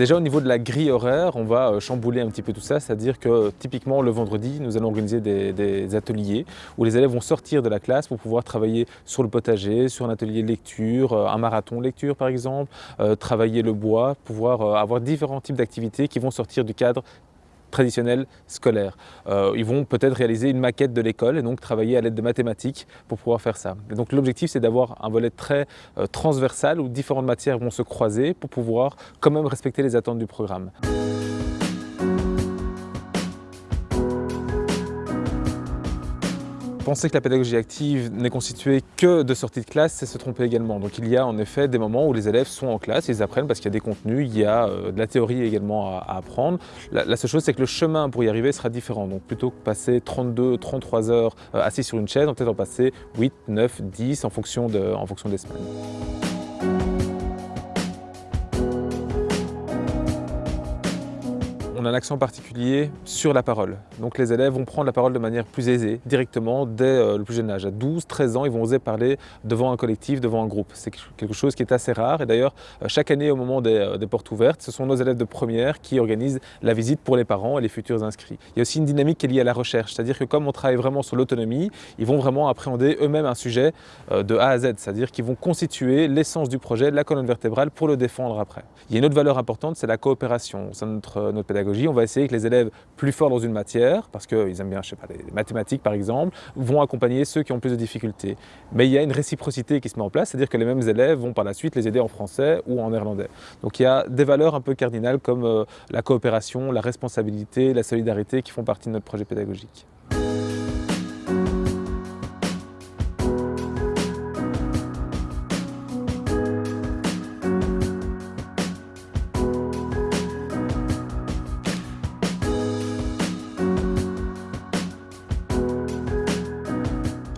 Déjà au niveau de la grille horaire, on va euh, chambouler un petit peu tout ça, c'est-à-dire que typiquement le vendredi, nous allons organiser des, ateliers où les élèves vont sortir de la classe pour pouvoir travailler sur le potager, sur un atelier de lecture, euh, un marathon lecture par exemple, euh, travailler le bois, pouvoir avoir différents types d'activités qui vont sortir du cadre traditionnel scolaire. ils vont peut-être réaliser une maquette de l'école et donc travailler à l'aide de mathématiques pour pouvoir faire ça. Donc l'objectif c'est d'avoir un volet très transversal où différentes matières vont se croiser pour pouvoir quand même respecter les attentes du programme. Penser que la pédagogie active n'est constituée que de sorties de classe, c'est se tromper également. Donc il y a en effet des moments où les élèves sont en classe, ils apprennent parce qu'il y a des contenus, il y a euh, de la théorie également à, apprendre. La, seule chose, c'est que le chemin pour y arriver sera différent. Donc plutôt que passer 32, 33 heures euh, assis sur une chaise, on peut peut-être en passer 8, 9, 10 en fonction, de, en fonction des semaines. On a un accent particulier sur la parole. Donc les élèves vont prendre la parole de manière plus aisée, directement, dès euh, le plus jeune âge. À 12, 13 ans, ils vont oser parler devant un collectif, devant un groupe. C'est quelque chose qui est assez rare. Et d'ailleurs, euh, chaque année, au moment euh, des, portes ouvertes, ce sont nos élèves de première qui organisent la visite pour les parents et les futurs inscrits. Il y a aussi une dynamique qui est liée à la recherche. C'est-à-dire que comme on travaille vraiment sur l'autonomie, ils vont vraiment appréhender eux-mêmes un sujet de A à Z. C'est-à-dire qu'ils vont constituer l'essence du projet, la colonne vertébrale, pour le défendre après. Il y a une autre valeur importante, c'est la coopération. C'est notre, notre pédagogie on va essayer que les élèves plus forts dans une matière, parce qu'ils aiment bien, je sais pas, les mathématiques par exemple, vont accompagner ceux qui ont plus de difficultés. Mais il y a une réciprocité qui se met en place, c'est-à-dire que les mêmes élèves vont par la suite les aider en français ou en néerlandais. Donc il y a des valeurs un peu cardinales comme euh, la coopération, la responsabilité, la solidarité qui font partie de notre projet pédagogique.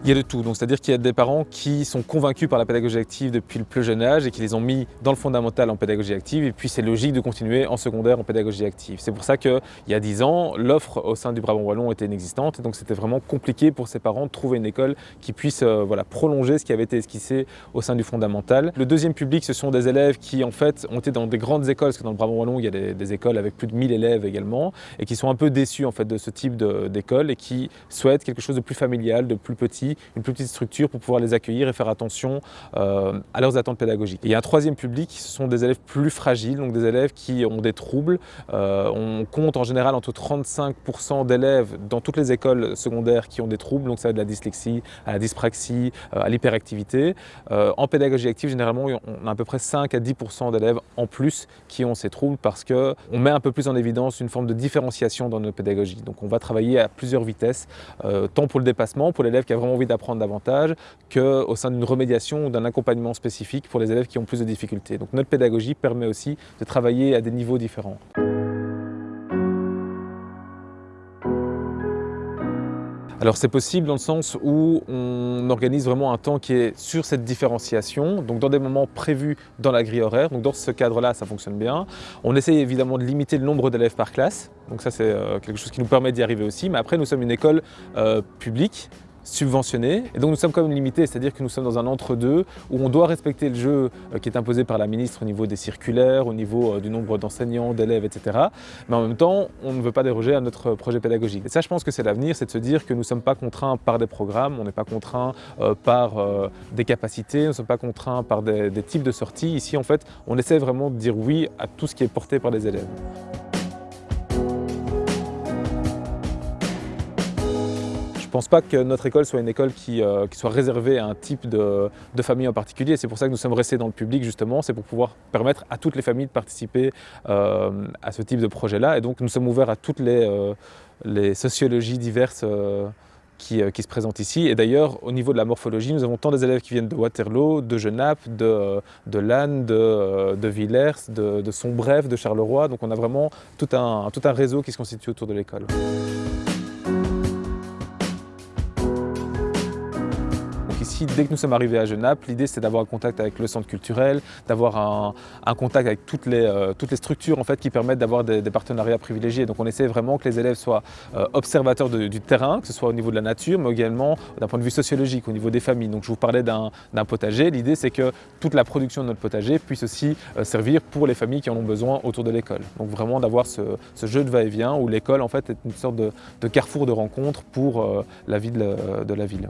Il y a de tout, c'est-à-dire qu'il y a des parents qui sont convaincus par la pédagogie active depuis le plus jeune âge et qui les ont mis dans le fondamental en pédagogie active et puis c'est logique de continuer en secondaire en pédagogie active. C'est pour ça qu'il y a 10 ans, l'offre au sein du Brabant Wallon était inexistante et donc c'était vraiment compliqué pour ces parents de trouver une école qui puisse euh, voilà, prolonger ce qui avait été esquissé au sein du fondamental. Le deuxième public, ce sont des élèves qui en fait ont été dans des grandes écoles, parce que dans le Brabant Wallon, il y a des, écoles avec plus de 1000 élèves également et qui sont un peu déçus en fait de ce type d'école et qui souhaitent quelque chose de plus familial, de plus petit une plus petite structure pour pouvoir les accueillir et faire attention euh, à leurs attentes pédagogiques. a un troisième public, ce sont des élèves plus fragiles, donc des élèves qui ont des troubles. Euh, on compte en général entre 35% d'élèves dans toutes les écoles secondaires qui ont des troubles, donc ça va de la dyslexie à la dyspraxie, euh, à l'hyperactivité. en pédagogie active, généralement, on a à peu près 5 à 10% d'élèves en plus qui ont ces troubles parce qu'on met un peu plus en évidence une forme de différenciation dans notre pédagogie. Donc on va travailler à plusieurs vitesses, tant pour le dépassement, pour l'élève qui a vraiment envie d'apprendre davantage qu'au sein d'une remédiation ou d'un accompagnement spécifique pour les élèves qui ont plus de difficultés. Donc notre pédagogie permet aussi de travailler à des niveaux différents. Alors c'est possible dans le sens où on organise vraiment un temps qui est sur cette différenciation, donc dans des moments prévus dans la grille horaire, donc dans ce cadre-là ça fonctionne bien. On essaie évidemment de limiter le nombre d'élèves par classe, donc ça c'est euh, quelque chose qui nous permet d'y arriver aussi, mais après nous sommes une école euh, publique, subventionnés et donc nous sommes quand même limités, c'est-à-dire que nous sommes dans un entre-deux où on doit respecter le jeu euh, qui est imposé par la ministre au niveau des circulaires, au niveau euh, du nombre d'enseignants, d'élèves, etc. Mais en même temps, on ne veut pas déroger à notre projet pédagogique. Et ça, je pense que c'est l'avenir, c'est de se dire que nous ne sommes pas contraints par des programmes, on n'est pas contraints euh, par des capacités, nous ne sommes pas contraints par des, des types de sorties. Ici, en fait, on essaie vraiment de dire oui à tout ce qui est porté par les élèves. Pense pas que notre école soit une école qui, euh, soit réservée à un type de, famille en particulier. C'est pour ça que nous sommes restés dans le public justement, c'est pour pouvoir permettre à toutes les familles de participer euh, à ce type de projet-là. Et donc nous sommes ouverts à toutes les, euh, sociologies diverses qui, se présentent ici. Et d'ailleurs, au niveau de la morphologie, nous avons tant des élèves qui viennent de Waterloo, de Genappe, de, Lannes, de, Villers, de, de Sombref, de Charleroi. Donc on a vraiment tout un, tout un réseau qui se constitue autour de l'école. Dès que nous sommes arrivés à Genappe, l'idée c'était d'avoir un contact avec le centre culturel, d'avoir un, contact avec toutes les, euh, toutes les structures en fait, qui permettent d'avoir des, partenariats privilégiés. Donc on essaie vraiment que les élèves soient euh, observateurs du terrain, que ce soit au niveau de la nature, mais également d'un point de vue sociologique, au niveau des familles. Donc je vous parlais d'un potager, l'idée c'est que toute la production de notre potager puisse aussi euh, servir pour les familles qui en ont besoin autour de l'école. Donc vraiment d'avoir ce, jeu de va-et-vient où l'école en fait est une sorte de, carrefour de rencontre pour la vie de la ville.